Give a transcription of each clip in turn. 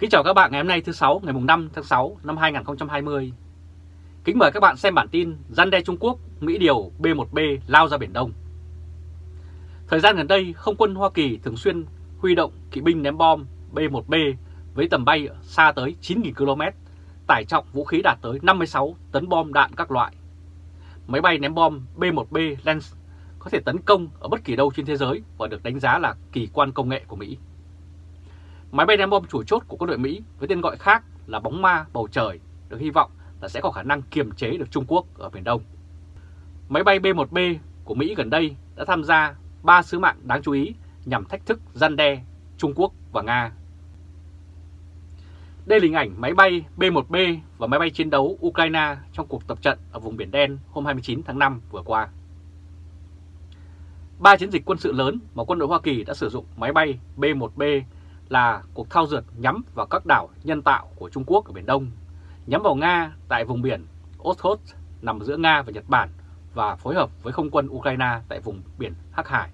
Kính chào các bạn ngày hôm nay thứ sáu ngày 5 tháng 6 năm 2020. Kính mời các bạn xem bản tin gian đe Trung Quốc, Mỹ điều B-1B lao ra Biển Đông. Thời gian gần đây, không quân Hoa Kỳ thường xuyên huy động kỵ binh ném bom B-1B với tầm bay xa tới 9.000 km, tải trọng vũ khí đạt tới 56 tấn bom đạn các loại. Máy bay ném bom B-1B Lance có thể tấn công ở bất kỳ đâu trên thế giới và được đánh giá là kỳ quan công nghệ của Mỹ. Máy bay ném bom chủ chốt của quân đội Mỹ với tên gọi khác là bóng ma bầu trời được hy vọng là sẽ có khả năng kiềm chế được Trung Quốc ở Biển Đông. Máy bay B-1B của Mỹ gần đây đã tham gia 3 sứ mạng đáng chú ý nhằm thách thức gian đe Trung Quốc và Nga. Đây là hình ảnh máy bay B-1B và máy bay chiến đấu Ukraine trong cuộc tập trận ở vùng Biển Đen hôm 29 tháng 5 vừa qua. Ba chiến dịch quân sự lớn mà quân đội Hoa Kỳ đã sử dụng máy bay B-1B là cuộc thao dượt nhắm vào các đảo nhân tạo của Trung Quốc ở Biển Đông, nhắm vào Nga tại vùng biển Okhotsk nằm giữa Nga và Nhật Bản và phối hợp với không quân Ukraine tại vùng biển Hắc Hải.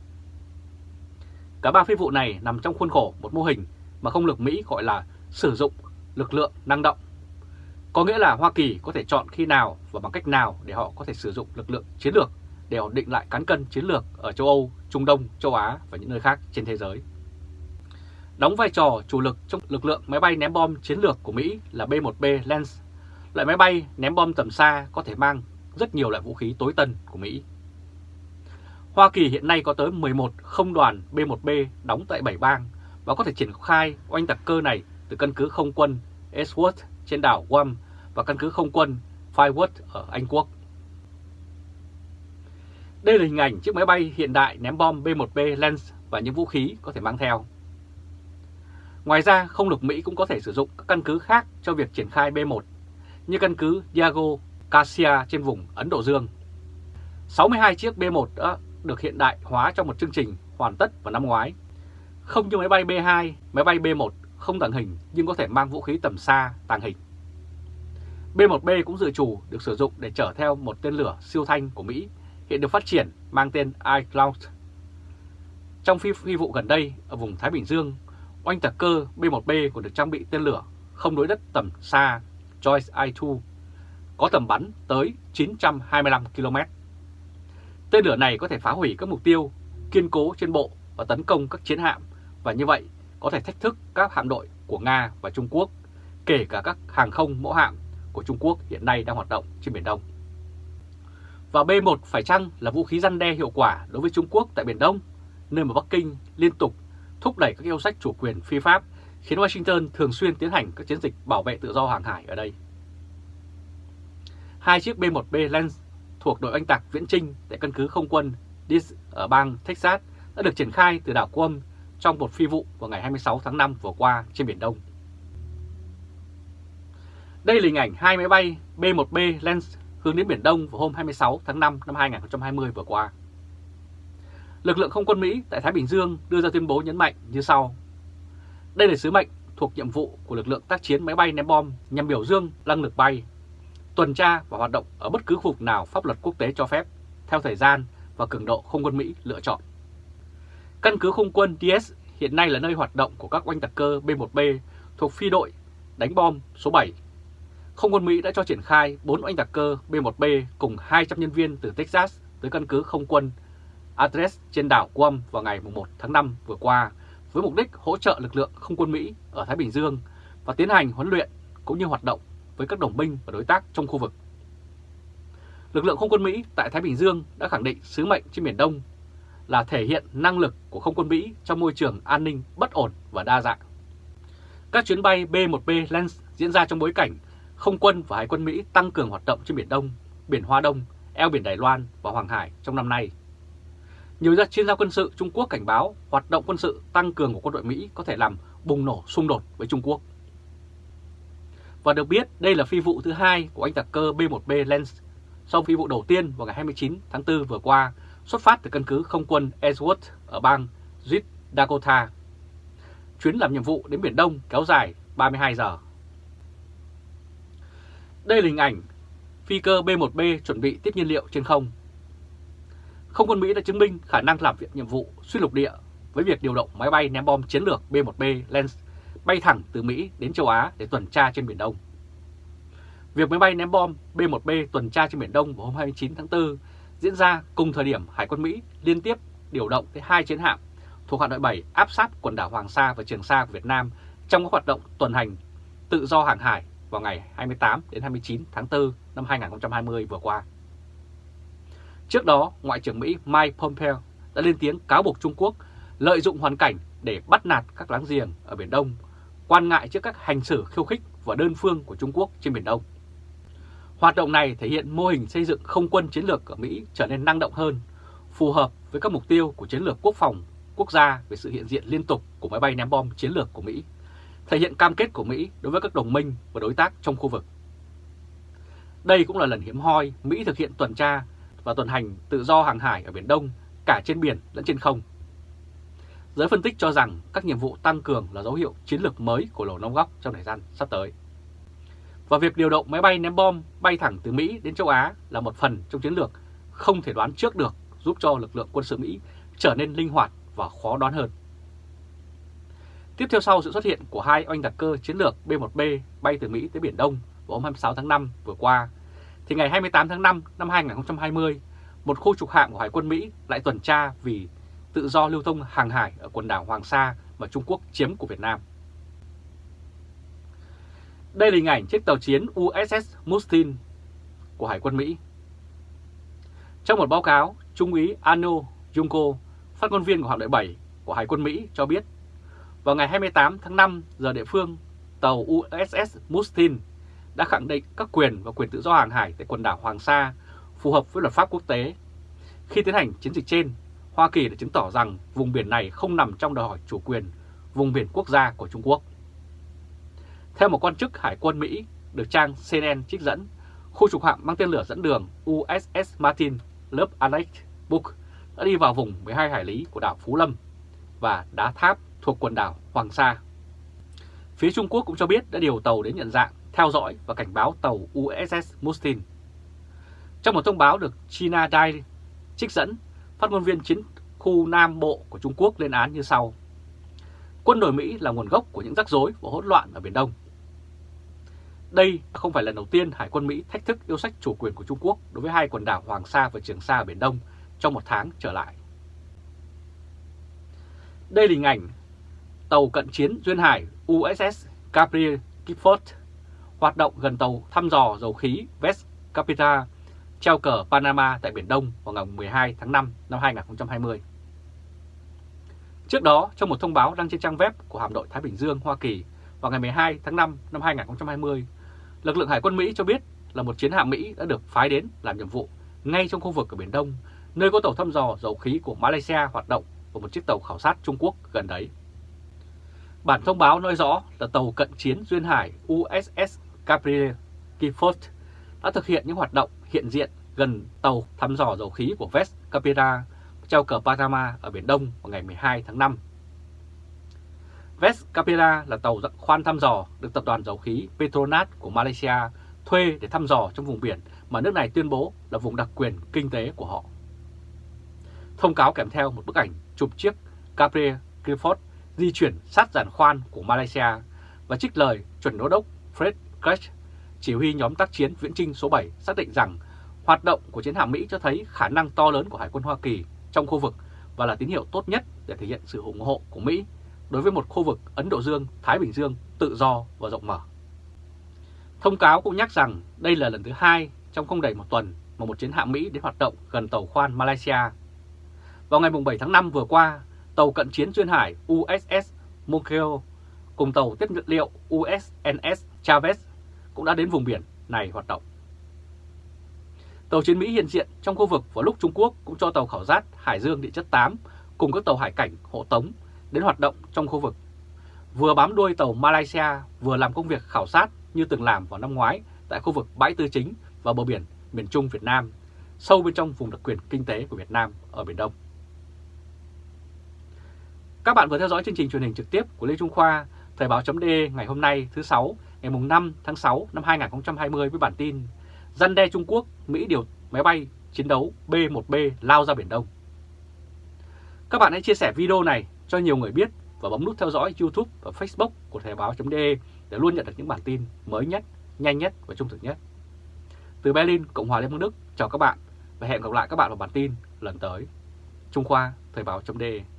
Cả ba phi vụ này nằm trong khuôn khổ một mô hình mà không lực Mỹ gọi là sử dụng lực lượng năng động. Có nghĩa là Hoa Kỳ có thể chọn khi nào và bằng cách nào để họ có thể sử dụng lực lượng chiến lược để ổn định lại cán cân chiến lược ở châu Âu, Trung Đông, châu Á và những nơi khác trên thế giới. Đóng vai trò chủ lực trong lực lượng máy bay ném bom chiến lược của Mỹ là B-1B Lance, loại máy bay ném bom tầm xa có thể mang rất nhiều loại vũ khí tối tân của Mỹ. Hoa Kỳ hiện nay có tới 11 không đoàn B-1B đóng tại 7 bang và có thể triển khai oanh tạc cơ này từ căn cứ không quân Ellsworth trên đảo Guam và căn cứ không quân Firewood ở Anh Quốc. Đây là hình ảnh chiếc máy bay hiện đại ném bom B-1B Lance và những vũ khí có thể mang theo. Ngoài ra, không lực Mỹ cũng có thể sử dụng các căn cứ khác cho việc triển khai B-1, như căn cứ Diago Garcia trên vùng Ấn Độ Dương. 62 chiếc B-1 đã được hiện đại hóa trong một chương trình hoàn tất vào năm ngoái. Không như máy bay B-2, máy bay B-1 không tàng hình nhưng có thể mang vũ khí tầm xa tàng hình. B-1B cũng dự trù được sử dụng để chở theo một tên lửa siêu thanh của Mỹ hiện được phát triển mang tên iCloud. Trong phi, phi vụ gần đây ở vùng Thái Bình Dương, oanh tạc cơ B-1B còn được trang bị tên lửa không đối đất tầm xa Joyce I-2 có tầm bắn tới 925 km. Tên lửa này có thể phá hủy các mục tiêu kiên cố trên bộ và tấn công các chiến hạm và như vậy có thể thách thức các hạm đội của Nga và Trung Quốc, kể cả các hàng không mẫu hạm của Trung Quốc hiện nay đang hoạt động trên Biển Đông. Và B-1 phải chăng là vũ khí răn đe hiệu quả đối với Trung Quốc tại Biển Đông, nơi mà Bắc Kinh liên tục thúc đẩy các yêu sách chủ quyền phi pháp, khiến Washington thường xuyên tiến hành các chiến dịch bảo vệ tự do hàng hải ở đây. Hai chiếc B-1B Lens thuộc đội oanh tạc viễn trinh tại căn cứ không quân Dis ở bang Texas đã được triển khai từ đảo Guam trong một phi vụ vào ngày 26 tháng 5 vừa qua trên Biển Đông. Đây là hình ảnh hai máy bay B-1B Lens hướng đến Biển Đông vào hôm 26 tháng 5 năm 2020 vừa qua. Lực lượng không quân Mỹ tại Thái Bình Dương đưa ra tuyên bố nhấn mạnh như sau. Đây là sứ mệnh thuộc nhiệm vụ của lực lượng tác chiến máy bay ném bom nhằm biểu dương năng lực bay, tuần tra và hoạt động ở bất cứ khu vực nào pháp luật quốc tế cho phép, theo thời gian và cường độ không quân Mỹ lựa chọn. Căn cứ không quân DS hiện nay là nơi hoạt động của các oanh tạc cơ B-1B thuộc phi đội đánh bom số 7 không quân Mỹ đã cho triển khai 4 oanh tạc cơ B-1B cùng 200 nhân viên từ Texas tới căn cứ không quân Adres trên đảo Guam vào ngày 1 tháng 5 vừa qua với mục đích hỗ trợ lực lượng không quân Mỹ ở Thái Bình Dương và tiến hành huấn luyện cũng như hoạt động với các đồng minh và đối tác trong khu vực. Lực lượng không quân Mỹ tại Thái Bình Dương đã khẳng định sứ mệnh trên Biển Đông là thể hiện năng lực của không quân Mỹ trong môi trường an ninh bất ổn và đa dạng. Các chuyến bay B-1B Lens diễn ra trong bối cảnh không quân và hải quân Mỹ tăng cường hoạt động trên Biển Đông, Biển Hoa Đông, eo biển Đài Loan và Hoàng Hải trong năm nay. Nhiều gia chuyên gia quân sự Trung Quốc cảnh báo hoạt động quân sự tăng cường của quân đội Mỹ có thể làm bùng nổ, xung đột với Trung Quốc. Và được biết, đây là phi vụ thứ hai của anh tạc cơ B-1B Lens sau phi vụ đầu tiên vào ngày 29 tháng 4 vừa qua, xuất phát từ căn cứ không quân Ellsworth ở bang South Dakota. Chuyến làm nhiệm vụ đến Biển Đông kéo dài 32 giờ. Đây là hình ảnh phi cơ B-1B chuẩn bị tiếp nhiên liệu trên không. Không quân Mỹ đã chứng minh khả năng làm việc nhiệm vụ xuyên lục địa với việc điều động máy bay ném bom chiến lược B-1B Lens bay thẳng từ Mỹ đến châu Á để tuần tra trên Biển Đông. Việc máy bay ném bom B-1B tuần tra trên Biển Đông vào hôm 29 tháng 4 diễn ra cùng thời điểm Hải quân Mỹ liên tiếp điều động tới hai chiến hạm thuộc hạm đội 7 áp sát quần đảo Hoàng Sa và Trường Sa của Việt Nam trong các hoạt động tuần hành tự do hàng hải vào ngày 28 đến 29 tháng 4 năm 2020 vừa qua. Trước đó, Ngoại trưởng Mỹ Mike Pompeo đã lên tiếng cáo buộc Trung Quốc lợi dụng hoàn cảnh để bắt nạt các láng giềng ở Biển Đông, quan ngại trước các hành xử khiêu khích và đơn phương của Trung Quốc trên Biển Đông. Hoạt động này thể hiện mô hình xây dựng không quân chiến lược ở Mỹ trở nên năng động hơn, phù hợp với các mục tiêu của chiến lược quốc phòng quốc gia về sự hiện diện liên tục của máy bay ném bom chiến lược của Mỹ, thể hiện cam kết của Mỹ đối với các đồng minh và đối tác trong khu vực. Đây cũng là lần hiếm hoi Mỹ thực hiện tuần tra và tuần hành tự do hàng hải ở Biển Đông cả trên biển lẫn trên không. Giới phân tích cho rằng các nhiệm vụ tăng cường là dấu hiệu chiến lược mới của Lầu Năm Góc trong thời gian sắp tới. Và việc điều động máy bay ném bom bay thẳng từ Mỹ đến châu Á là một phần trong chiến lược không thể đoán trước được giúp cho lực lượng quân sự Mỹ trở nên linh hoạt và khó đoán hơn. Tiếp theo sau sự xuất hiện của hai oanh đặc cơ chiến lược B-1B bay từ Mỹ tới Biển Đông vào hôm 26 tháng 5 vừa qua, thì ngày 28 tháng 5 năm 2020, một khu trục hạm của Hải quân Mỹ lại tuần tra vì tự do lưu thông hàng hải ở quần đảo Hoàng Sa mà Trung Quốc chiếm của Việt Nam. Đây là hình ảnh chiếc tàu chiến USS Mustin của Hải quân Mỹ. Trong một báo cáo, Trung úy Ano Junko, phát ngôn viên của hạm đội 7 của Hải quân Mỹ cho biết, vào ngày 28 tháng 5 giờ địa phương, tàu USS Mustin đã khẳng định các quyền và quyền tự do hàng hải tại quần đảo Hoàng Sa phù hợp với luật pháp quốc tế. Khi tiến hành chiến dịch trên, Hoa Kỳ đã chứng tỏ rằng vùng biển này không nằm trong đòi hỏi chủ quyền vùng biển quốc gia của Trung Quốc. Theo một quan chức Hải quân Mỹ được trang CNN trích dẫn, khu trục hạm mang tên lửa dẫn đường USS Martin lớp Alex Book đã đi vào vùng 12 hải lý của đảo Phú Lâm và đá tháp thuộc quần đảo Hoàng Sa. Phía Trung Quốc cũng cho biết đã điều tàu đến nhận dạng, theo dõi và cảnh báo tàu USS Mustin. Trong một thông báo được China Daily trích dẫn, phát ngôn viên chiến khu Nam Bộ của Trung Quốc lên án như sau. Quân đội Mỹ là nguồn gốc của những rắc rối và hỗn loạn ở Biển Đông. Đây không phải lần đầu tiên Hải quân Mỹ thách thức yêu sách chủ quyền của Trung Quốc đối với hai quần đảo Hoàng Sa và Trường Sa ở Biển Đông trong một tháng trở lại. Đây là hình ảnh tàu cận chiến Duyên Hải USS Gabriel Gifford hoạt động gần tàu thăm dò dầu khí West Capita treo cờ Panama tại Biển Đông vào ngày 12 tháng 5 năm 2020. Trước đó, trong một thông báo đăng trên trang web của Hạm đội Thái Bình Dương Hoa Kỳ vào ngày 12 tháng 5 năm 2020, lực lượng Hải quân Mỹ cho biết là một chiến hạm Mỹ đã được phái đến làm nhiệm vụ ngay trong khu vực ở Biển Đông, nơi có tàu thăm dò dầu khí của Malaysia hoạt động và một chiếc tàu khảo sát Trung Quốc gần đấy. Bản thông báo nói rõ là tàu cận chiến Duyên Hải USS Gabriel Gifford đã thực hiện những hoạt động hiện diện gần tàu thăm dò dầu khí của West Capira treo cờ Panama ở Biển Đông vào ngày 12 tháng 5. West Capira là tàu khoan thăm dò được tập đoàn dầu khí Petronas của Malaysia thuê để thăm dò trong vùng biển mà nước này tuyên bố là vùng đặc quyền kinh tế của họ. Thông cáo kèm theo một bức ảnh chụp chiếc Gabriel Clifford di chuyển sát giàn khoan của Malaysia và trích lời chuẩn đô đốc Fred Crash, chỉ huy nhóm tác chiến viễn trinh số 7 xác định rằng hoạt động của chiến hạm Mỹ cho thấy khả năng to lớn của Hải quân Hoa Kỳ trong khu vực và là tín hiệu tốt nhất để thể hiện sự ủng hộ của Mỹ đối với một khu vực Ấn Độ Dương-Thái Bình Dương tự do và rộng mở. Thông cáo cũng nhắc rằng đây là lần thứ hai trong không đầy một tuần mà một chiến hạm Mỹ đến hoạt động gần tàu khoan Malaysia. Vào ngày 7 tháng 5 vừa qua, tàu cận chiến duyên hải USS Mokeo cùng tàu tiếp nhiên liệu USNS Chavez cũng đã đến vùng biển này hoạt động. Tàu chiến Mỹ hiện diện trong khu vực vào lúc Trung Quốc cũng cho tàu khảo sát Hải Dương địa chất 8 cùng các tàu hải cảnh hộ tống đến hoạt động trong khu vực. Vừa bám đuôi tàu Malaysia vừa làm công việc khảo sát như từng làm vào năm ngoái tại khu vực bãi tư chính và bờ biển miền Trung Việt Nam, sâu bên trong vùng đặc quyền kinh tế của Việt Nam ở Biển Đông. Các bạn vừa theo dõi chương trình truyền hình trực tiếp của Lê Trung Khoa, Thời báo chấm ngày hôm nay thứ 6, ngày 5 tháng 6 năm 2020 với bản tin Dân đe Trung Quốc, Mỹ điều máy bay chiến đấu B-1B lao ra Biển Đông. Các bạn hãy chia sẻ video này cho nhiều người biết và bấm nút theo dõi YouTube và Facebook của Thời báo.de để luôn nhận được những bản tin mới nhất, nhanh nhất và trung thực nhất. Từ Berlin, Cộng hòa Liên bang Đức, chào các bạn và hẹn gặp lại các bạn vào bản tin lần tới. Trung Khoa, Thời báo.de